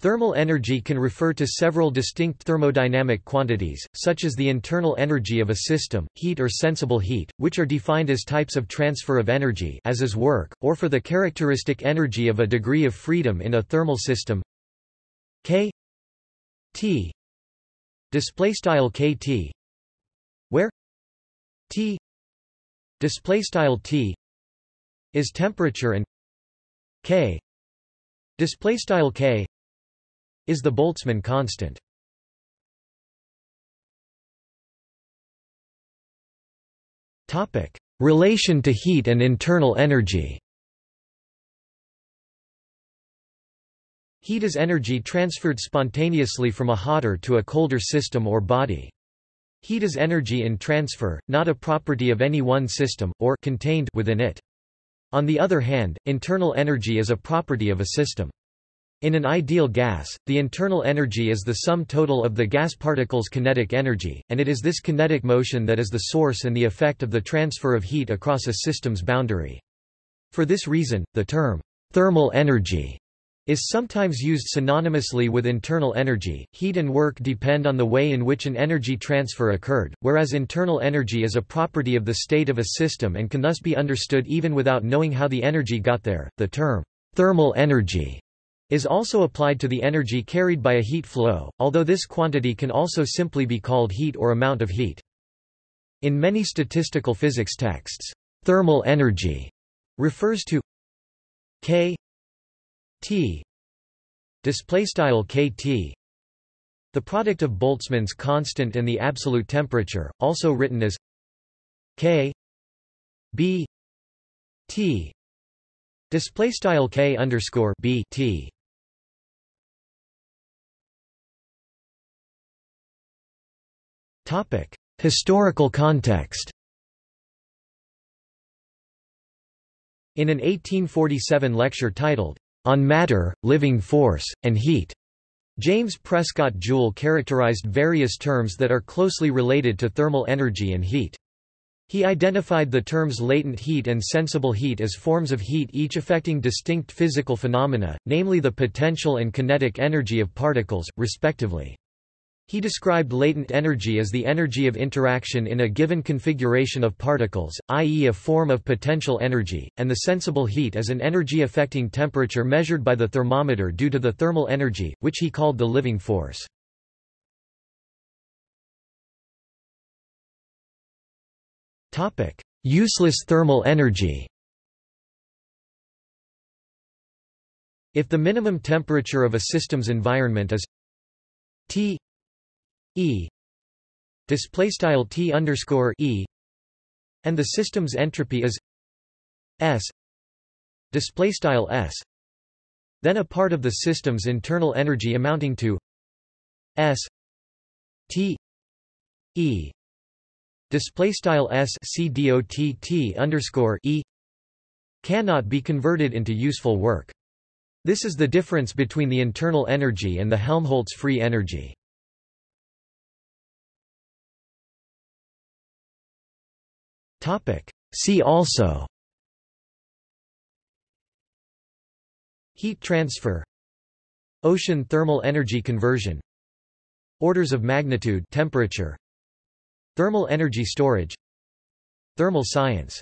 Thermal energy can refer to several distinct thermodynamic quantities, such as the internal energy of a system, heat or sensible heat, which are defined as types of transfer of energy as is work, or for the characteristic energy of a degree of freedom in a thermal system. K T display style KT where T display style T is temperature and K display style K is the Boltzmann constant. Topic: Relation to heat and internal energy. Heat is energy transferred spontaneously from a hotter to a colder system or body. Heat is energy in transfer, not a property of any one system, or contained within it. On the other hand, internal energy is a property of a system. In an ideal gas, the internal energy is the sum total of the gas particle's kinetic energy, and it is this kinetic motion that is the source and the effect of the transfer of heat across a system's boundary. For this reason, the term thermal energy is sometimes used synonymously with internal energy. Heat and work depend on the way in which an energy transfer occurred, whereas internal energy is a property of the state of a system and can thus be understood even without knowing how the energy got there. The term thermal energy is also applied to the energy carried by a heat flow, although this quantity can also simply be called heat or amount of heat. In many statistical physics texts, thermal energy refers to K T display style KT the product of Boltzmann's constant and the absolute temperature, also written as K B T display style K underscore B T Historical context In an 1847 lecture titled, On Matter, Living Force, and Heat, James Prescott Joule characterized various terms that are closely related to thermal energy and heat. He identified the terms latent heat and sensible heat as forms of heat each affecting distinct physical phenomena, namely the potential and kinetic energy of particles, respectively. He described latent energy as the energy of interaction in a given configuration of particles, i.e. a form of potential energy, and the sensible heat as an energy affecting temperature measured by the thermometer due to the thermal energy, which he called the living force. Useless thermal energy If the minimum temperature of a system's environment is T E. Display style T underscore E. And the system's entropy is S. Display style S. Then a part of the system's internal energy amounting to S T E. Display style S C dot T underscore E cannot be converted into useful work. This is the difference between the internal energy and the Helmholtz free energy. See also. Heat transfer. Ocean thermal energy conversion. Orders of magnitude temperature. Thermal energy storage. Thermal science